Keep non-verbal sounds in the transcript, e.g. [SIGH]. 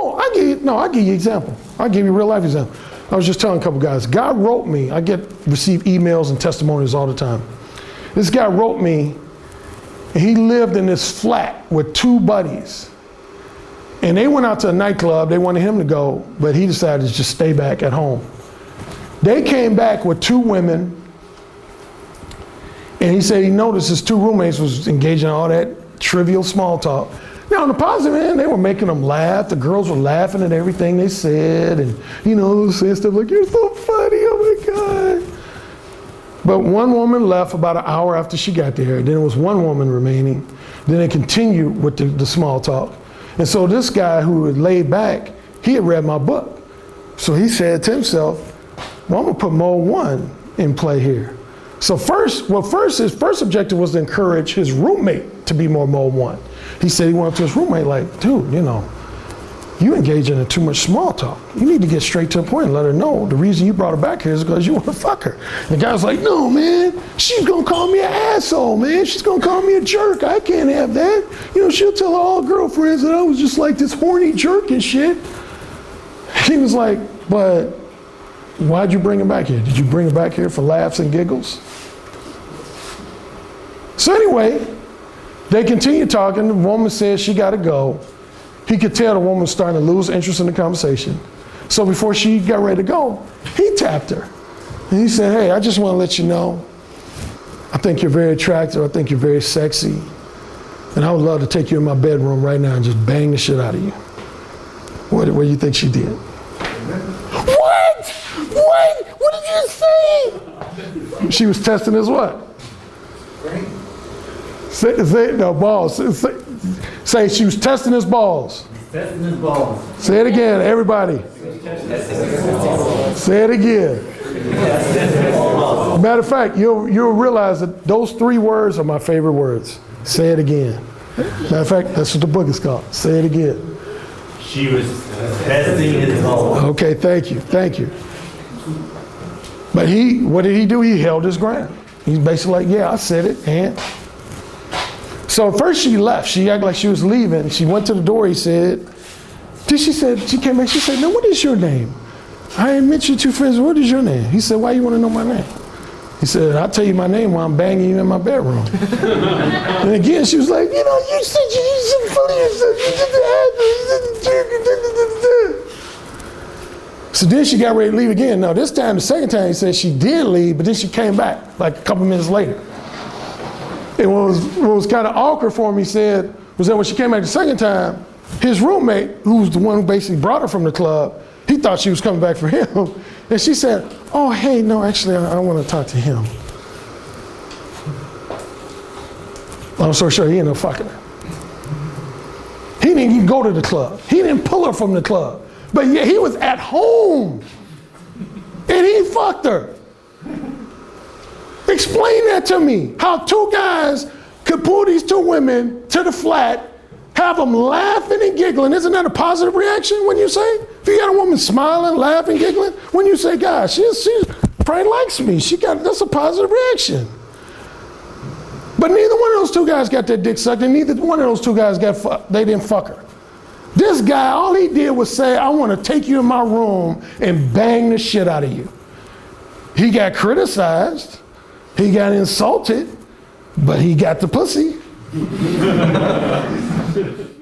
Oh, I give you, no, I give you example. I give you real life example. I was just telling a couple guys, God wrote me, I get receive emails and testimonies all the time. This guy wrote me, he lived in this flat with two buddies. And they went out to a nightclub, they wanted him to go, but he decided to just stay back at home. They came back with two women, and he said he noticed his two roommates was engaging in all that trivial small talk. Now, on the positive end, they were making them laugh. The girls were laughing at everything they said, and you know, saying stuff like, "You're so funny, oh my god." But one woman left about an hour after she got there. Then it was one woman remaining. Then they continued with the, the small talk. And so this guy who had laid back, he had read my book. So he said to himself, well, I'm gonna put mode one in play here. So first, well, first his first objective was to encourage his roommate to be more mode one. He said he went up to his roommate like, dude, you know, you engaging in too much small talk. You need to get straight to the point and let her know the reason you brought her back here is because you want to [LAUGHS] fuck her. And the guy's like, no, man, she's gonna call me an asshole, man. She's gonna call me a jerk. I can't have that. You know, she'll tell all girlfriends that I was just like this horny jerk and shit. He was like, but why'd you bring him back here? Did you bring him back here for laughs and giggles? So anyway, they continue talking. The woman says she got to go. He could tell the woman was starting to lose interest in the conversation. So before she got ready to go, he tapped her. And he said, hey, I just want to let you know, I think you're very attractive. I think you're very sexy. And I would love to take you in my bedroom right now and just bang the shit out of you. What, what do you think she did? What? What? What did you say? She was testing his what? Say, say no, balls. Say, say she was testing his balls. Testing his balls. Say it again, everybody. Say it again. Matter of fact, you'll, you'll realize that those three words are my favorite words. Say it again. Matter of fact, that's what the book is called. Say it again. She was testing his balls. Okay, thank you, thank you. But he, what did he do? He held his ground. He's basically like, yeah, I said it, and. So first she left. She acted like she was leaving. She went to the door. He said, then she said, she came back. She said, now what is your name? I ain't met you two friends. What is your name? He said, why you want to know my name? He said, I'll tell you my name while I'm banging you in my bedroom. [LAUGHS] and again, she was like, you know, you said you did some funny You did the So then she got ready to leave again. Now this time, the second time, he said she did leave, but then she came back like a couple minutes later. And what was, what was kind of awkward for me, he said, was that when she came back the second time, his roommate, who was the one who basically brought her from the club, he thought she was coming back for him. [LAUGHS] And she said, oh, hey, no, actually, I, I want to talk to him. I'm so sure he ended up fucking her. He didn't even go to the club. He didn't pull her from the club. But yeah, he was at home. And he fucked her. Explain that to me. How two guys could pull these two women to the flat, have them laughing and giggling. Isn't that a positive reaction when you say? If you got a woman smiling, laughing, giggling, when you say, gosh, she, she probably likes me. She got that's a positive reaction. But neither one of those two guys got their dick sucked, and neither one of those two guys got fucked. They didn't fuck her. This guy, all he did was say, I want to take you in my room and bang the shit out of you. He got criticized. He got insulted, but he got the pussy. [LAUGHS]